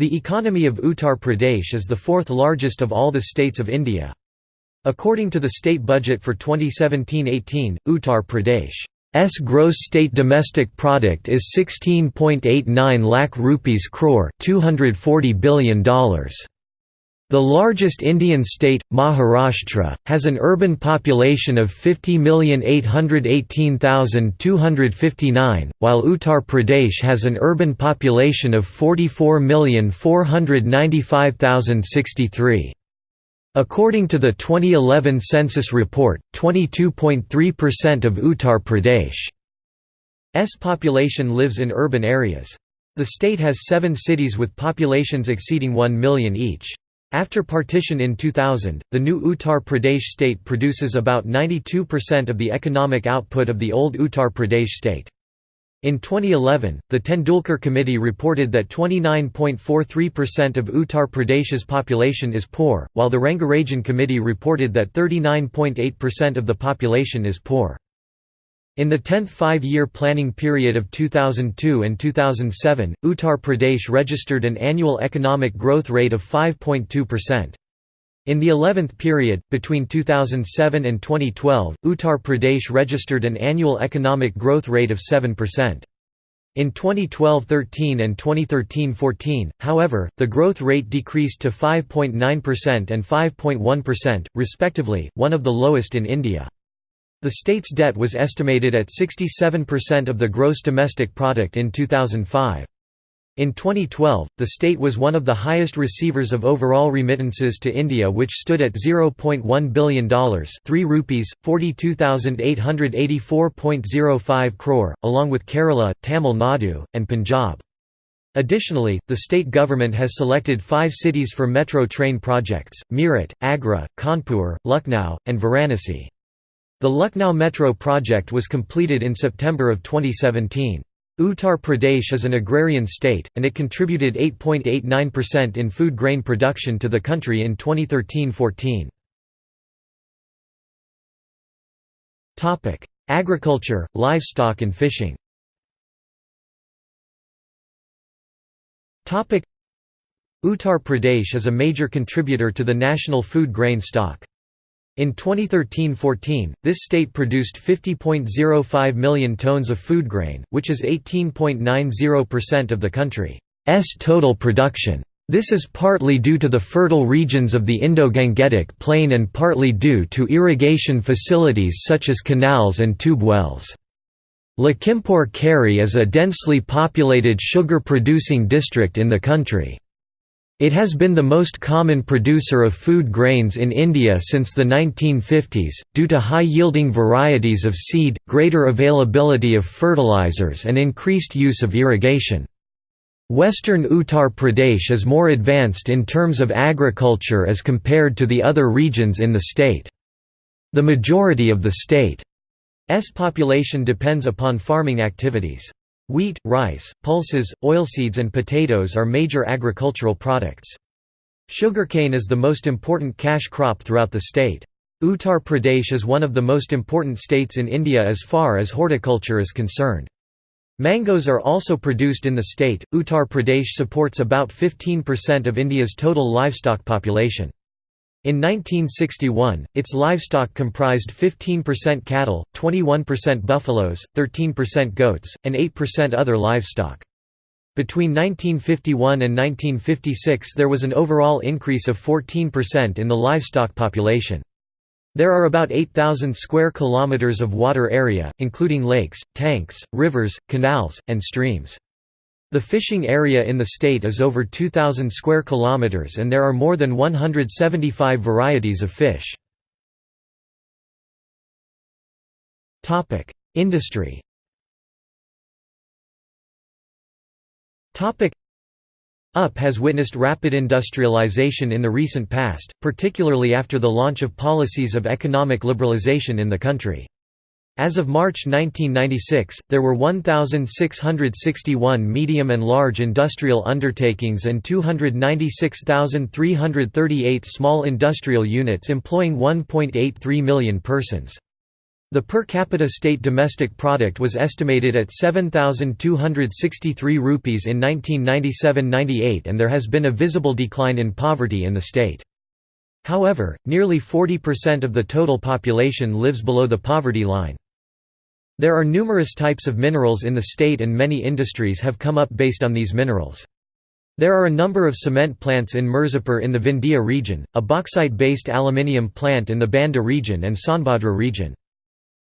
The economy of Uttar Pradesh is the fourth largest of all the states of India. According to the state budget for 2017–18, Uttar Pradesh's gross state domestic product is 16.89 lakh rupees crore $240 billion. The largest Indian state, Maharashtra, has an urban population of 50,818,259, while Uttar Pradesh has an urban population of 44,495,063. According to the 2011 census report, 22.3% of Uttar Pradesh's population lives in urban areas. The state has seven cities with populations exceeding 1 million each. After partition in 2000, the new Uttar Pradesh state produces about 92% of the economic output of the old Uttar Pradesh state. In 2011, the Tendulkar Committee reported that 29.43% of Uttar Pradesh's population is poor, while the Rangarajan Committee reported that 39.8% of the population is poor. In the 10th five-year planning period of 2002 and 2007, Uttar Pradesh registered an annual economic growth rate of 5.2%. In the 11th period, between 2007 and 2012, Uttar Pradesh registered an annual economic growth rate of 7%. In 2012–13 and 2013–14, however, the growth rate decreased to 5.9% and 5.1%, respectively, one of the lowest in India. The state's debt was estimated at 67% of the gross domestic product in 2005. In 2012, the state was one of the highest receivers of overall remittances to India which stood at $0.1 billion 3 rupees, 42,884.05 crore, along with Kerala, Tamil Nadu, and Punjab. Additionally, the state government has selected five cities for metro train projects, Meerut, Agra, Kanpur, Lucknow, and Varanasi. The Lucknow Metro project was completed in September of 2017. Uttar Pradesh is an agrarian state, and it contributed 8.89% in food grain production to the country in 2013–14. Agriculture, livestock and fishing Uttar Pradesh is a major contributor to the national food grain stock. In 2013–14, this state produced 50.05 million tons of food grain, which is 18.90% of the country's total production. This is partly due to the fertile regions of the Indo-Gangetic Plain and partly due to irrigation facilities such as canals and tube wells. Lakhimpur Kheri is a densely populated sugar-producing district in the country. It has been the most common producer of food grains in India since the 1950s, due to high-yielding varieties of seed, greater availability of fertilizers and increased use of irrigation. Western Uttar Pradesh is more advanced in terms of agriculture as compared to the other regions in the state. The majority of the state's population depends upon farming activities. Wheat, rice, pulses, oilseeds and potatoes are major agricultural products. Sugarcane is the most important cash crop throughout the state. Uttar Pradesh is one of the most important states in India as far as horticulture is concerned. Mangoes are also produced in the state. Uttar Pradesh supports about 15% of India's total livestock population. In 1961, its livestock comprised 15% cattle, 21% buffaloes, 13% goats, and 8% other livestock. Between 1951 and 1956 there was an overall increase of 14% in the livestock population. There are about 8,000 square kilometers of water area, including lakes, tanks, rivers, canals, and streams. The fishing area in the state is over 2,000 square kilometers and there are more than 175 varieties of fish. Industry UP has witnessed rapid industrialization in the recent past, particularly after the launch of policies of economic liberalization in the country. As of March 1996, there were 1,661 medium and large industrial undertakings and 296,338 small industrial units employing 1.83 million persons. The per capita state domestic product was estimated at 7,263 rupees in 1997–98 and there has been a visible decline in poverty in the state. However, nearly 40% of the total population lives below the poverty line. There are numerous types of minerals in the state and many industries have come up based on these minerals. There are a number of cement plants in Mirzapur in the Vindhya region, a bauxite-based aluminium plant in the Banda region and Sonbhadra region.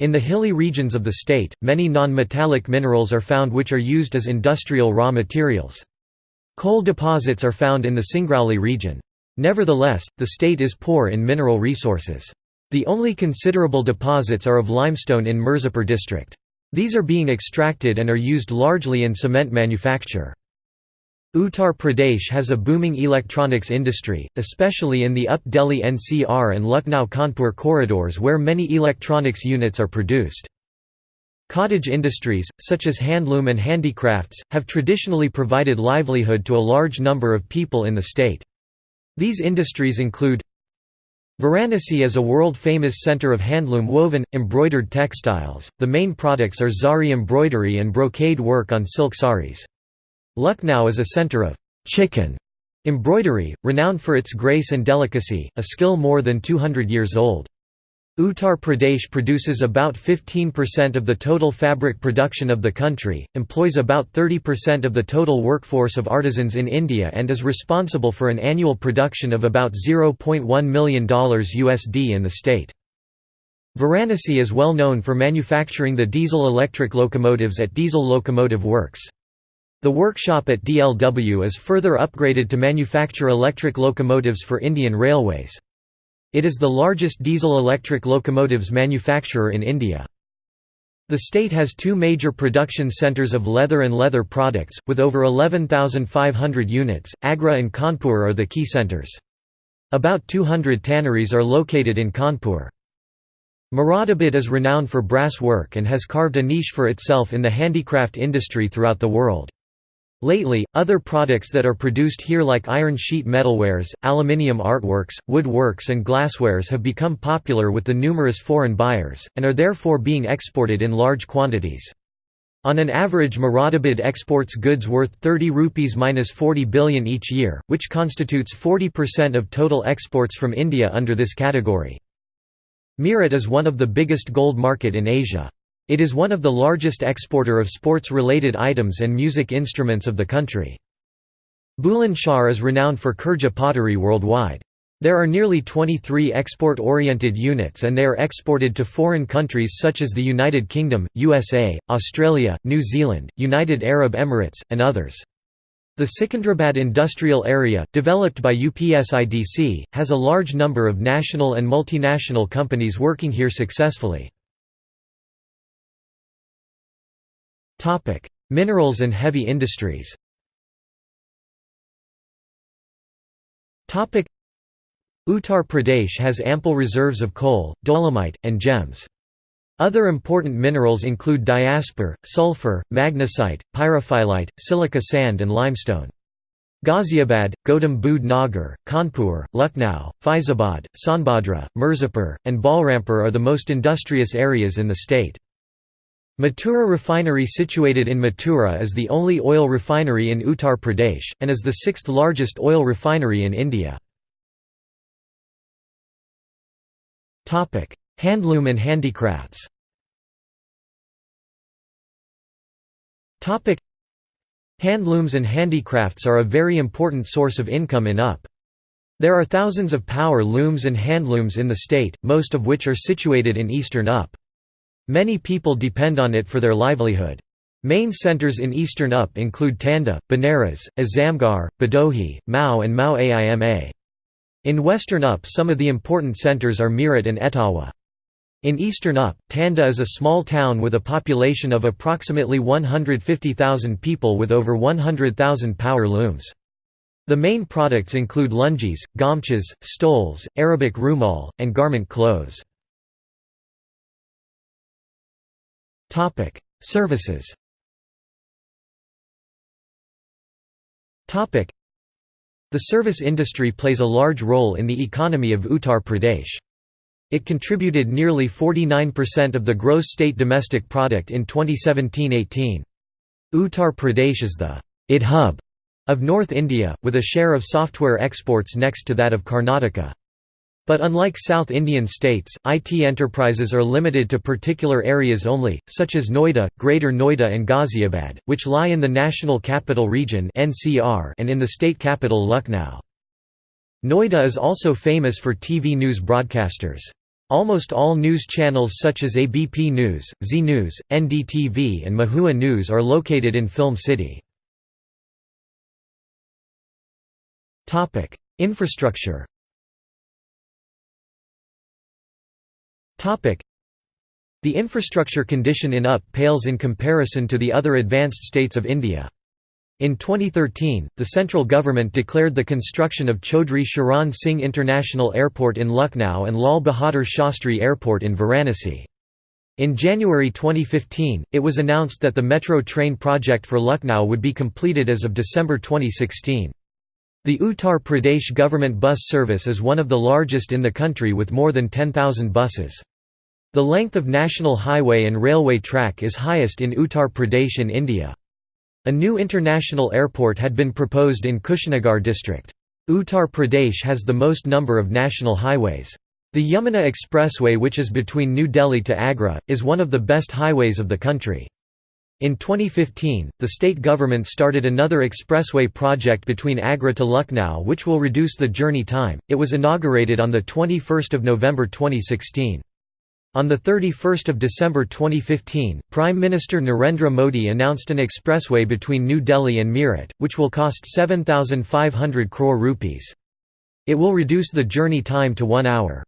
In the hilly regions of the state, many non-metallic minerals are found which are used as industrial raw materials. Coal deposits are found in the Singrauli region. Nevertheless, the state is poor in mineral resources. The only considerable deposits are of limestone in Mirzapur district. These are being extracted and are used largely in cement manufacture. Uttar Pradesh has a booming electronics industry, especially in the Up Delhi NCR and Lucknow-Kanpur corridors where many electronics units are produced. Cottage industries, such as handloom and handicrafts, have traditionally provided livelihood to a large number of people in the state. These industries include Varanasi is a world-famous center of handloom woven, embroidered textiles, the main products are zari embroidery and brocade work on silk saris. Lucknow is a center of chikan embroidery, renowned for its grace and delicacy, a skill more than 200 years old. Uttar Pradesh produces about 15% of the total fabric production of the country, employs about 30% of the total workforce of artisans in India and is responsible for an annual production of about $0.1 million USD in the state. Varanasi is well known for manufacturing the diesel-electric locomotives at Diesel Locomotive Works. The workshop at DLW is further upgraded to manufacture electric locomotives for Indian Railways. It is the largest diesel-electric locomotives manufacturer in India. The state has two major production centres of leather and leather products, with over 11,500 units. Agra and Kanpur are the key centres. About 200 tanneries are located in Kanpur. Moradabad is renowned for brass work and has carved a niche for itself in the handicraft industry throughout the world. Lately, other products that are produced here like iron sheet metalwares, aluminium artworks, woodworks and glasswares have become popular with the numerous foreign buyers, and are therefore being exported in large quantities. On an average Moradabad exports goods worth 30 rupees minus 40 billion each year, which constitutes 40% of total exports from India under this category. Meerut is one of the biggest gold market in Asia. It is one of the largest exporter of sports-related items and music instruments of the country. Bulandshahr is renowned for Khurja pottery worldwide. There are nearly 23 export-oriented units and they are exported to foreign countries such as the United Kingdom, USA, Australia, New Zealand, United Arab Emirates, and others. The Sikandrabad industrial area, developed by UPSIDC, has a large number of national and multinational companies working here successfully. Minerals and heavy industries Uttar Pradesh has ample reserves of coal, dolomite, and gems. Other important minerals include diaspore, sulfur, magnesite, pyrophyllite, silica sand and limestone. Ghaziabad, Gautam Budh Nagar, Kanpur, Lucknow, Faizabad, Sonbhadra, Mirzapur, and Balrampur are the most industrious areas in the state. Mathura refinery situated in Mathura is the only oil refinery in Uttar Pradesh, and is the sixth largest oil refinery in India. Handloom and handicrafts Handlooms and handicrafts are a very important source of income in UP. There are thousands of power looms and handlooms in the state, most of which are situated in eastern UP. Many people depend on it for their livelihood. Main centers in eastern UP include Tanda, Banaras, Azamgarh, Bhadohi, Mau and Mau Aima. In western UP some of the important centers are Meerut and Etawah. In eastern UP, Tanda is a small town with a population of approximately 150,000 people with over 100,000 power looms. The main products include lungis, gamchas, stoles, Arabic rumal, and garment clothes. Topic: Services. Topic: The service industry plays a large role in the economy of Uttar Pradesh. It contributed nearly 49% of the gross state domestic product in 2017–18. Uttar Pradesh is the IT hub of North India, with a share of software exports next to that of Karnataka. But unlike South Indian states, IT enterprises are limited to particular areas only, such as Noida, Greater Noida and Ghaziabad, which lie in the National Capital Region and in the state capital Lucknow. Noida is also famous for TV news broadcasters. Almost all news channels such as ABP News, Zee News, NDTV and Mahua News are located in Film City. Infrastructure The infrastructure condition in UP pales in comparison to the other advanced states of India. In 2013, the central government declared the construction of Chaudhry Charan Singh International Airport in Lucknow and Lal Bahadur Shastri Airport in Varanasi. In January 2015, it was announced that the metro train project for Lucknow would be completed as of December 2016. The Uttar Pradesh government bus service is one of the largest in the country with more than 10,000 buses. The length of national highway and railway track is highest in Uttar Pradesh in India. A new international airport had been proposed in Kushinagar district. Uttar Pradesh has the most number of national highways. The Yamuna Expressway which is between New Delhi to Agra, is one of the best highways of the country. In 2015, the state government started another expressway project between Agra to Lucknow which will reduce the journey time. It was inaugurated on the 21st of November 2016. On 31 December 2015, Prime Minister Narendra Modi announced an expressway between New Delhi and Meerut, which will cost 7,500 crore rupees. It will reduce the journey time to one hour.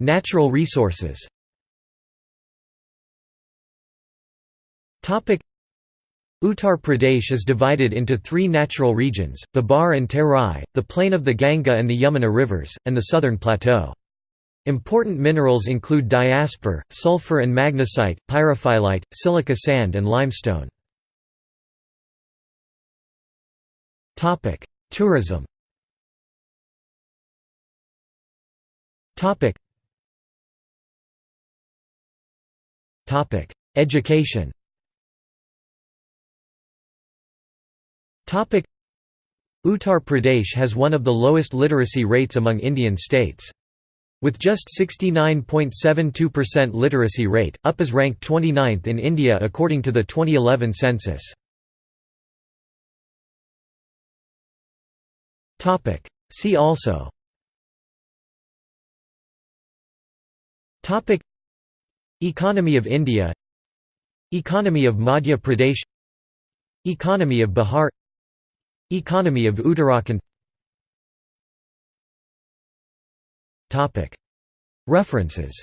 Natural resources Uttar Pradesh is divided into three natural regions, Bhabar and Terai, the plain of the Ganga and the Yamuna rivers, and the southern plateau. Important minerals include diaspore, sulfur and magnesite, pyrophyllite, silica sand and limestone. Tourism Education Uttar Pradesh has one of the lowest literacy rates among Indian states. With just 69.72% literacy rate, UP is ranked 29th in India according to the 2011 census. See also Economy of India Economy of Madhya Pradesh Economy of Bihar Economy of Uttarakhand. References